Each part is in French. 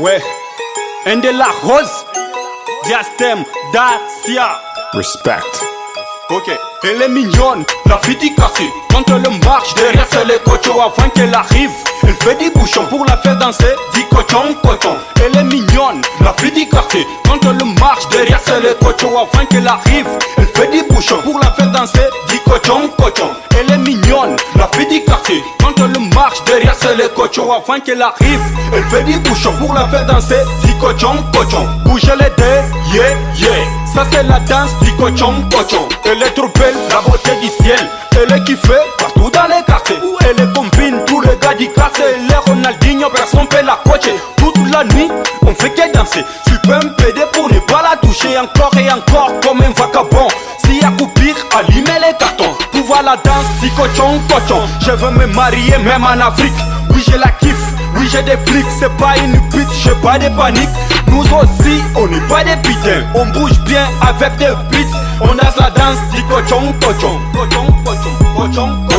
Ouais, un de la rose, diastème, Dacia. Respect. Ok, elle est mignonne, la fille cassée. Quand elle marche, derrière c'est les cochons avant qu'elle arrive. Elle fait des bouchons pour la faire danser, dit cochon, cochon. Elle est mignonne, la fille cassée. Quand elle marche, derrière c'est les cochons avant qu'elle arrive. Elle fait des bouchons pour la faire danser, dit cochon, cochon. Elle est mignonne, la fille cassée. Quand elle marche, derrière c'est les cochons avant qu'elle arrive. Elle fait des bouchons pour la faire danser, dit cochon, cochon. Bougez les deux, yeah, yeah. Ça c'est la danse du cochon, cochon. Elle est trop belle, la beauté du ciel. Elle est kiffée partout dans les quartiers. Elle est combine personne peut la coacher. Toute la nuit, on fait que danser. Tu peux me péder pour ne pas la toucher encore et encore comme un vagabond. Si à coupir, allumer les cartons. Pour voir la danse du cochon, cochon. Je veux me marier même en Afrique. Oui, je la kiffe. Oui, j'ai des flics, c'est pas une pute, j'ai pas de panique. Nous aussi, on n'est pas des putains. On bouge bien avec des beats. On a la danse du cochon, cochon. Cochon, cochon, cochon, cochon.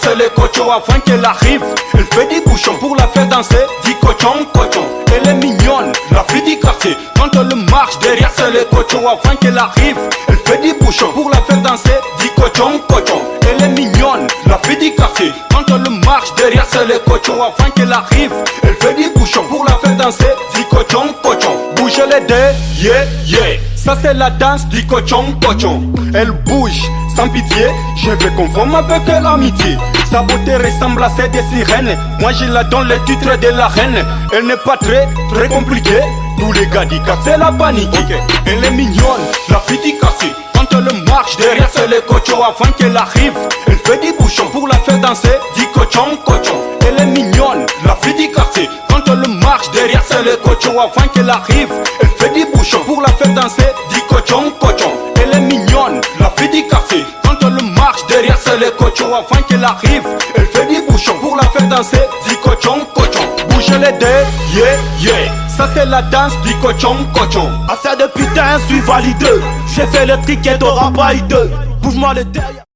C'est les cochons avant qu'elle arrive. Elle fait des bouchons pour la faire danser. Dit cochon, cochon. Elle est mignonne, la fille cassée. Quand elle marche, derrière c'est les cochons avant qu'elle arrive. Elle fait des bouchons pour la faire danser. Dit cochon, cochon. Elle est mignonne, la fille cassée. Quand elle marche, derrière c'est les cochons avant qu'elle arrive. Elle fait des bouchons pour la faire danser. Dit cochon, cochon. Bouge les deux, yeah, yeah. Ça c'est la danse du cochon, cochon. Elle bouge sans pitié. Je vais confondre avec l'amitié. Sa beauté ressemble à celle des sirènes. Moi je la donne le titre de la reine. Elle n'est pas très, très compliquée. Tous les gars disent c'est la panique. Elle est mignonne, la fille cassée. Quand elle marche, derrière c'est les cochons avant qu'elle arrive. Elle fait des bouchons pour la faire danser. Dit cochon, cochon. Elle est mignonne, derrière c'est les cochons avant qu'elle arrive. Elle fait des bouchons pour la faire danser. Dit cochon, cochon. Elle est mignonne, la fille cassée. Quand elle marche, derrière c'est les cochons avant qu'elle arrive. Elle fait des bouchons pour la faire danser. Dit cochon, cochon. Bougez les deux, yeah, yeah. Ça c'est la danse du cochon, cochon. Assez de putain, suis validé. J'ai fait le ticket de rapaille 2. Bouge-moi le derrière.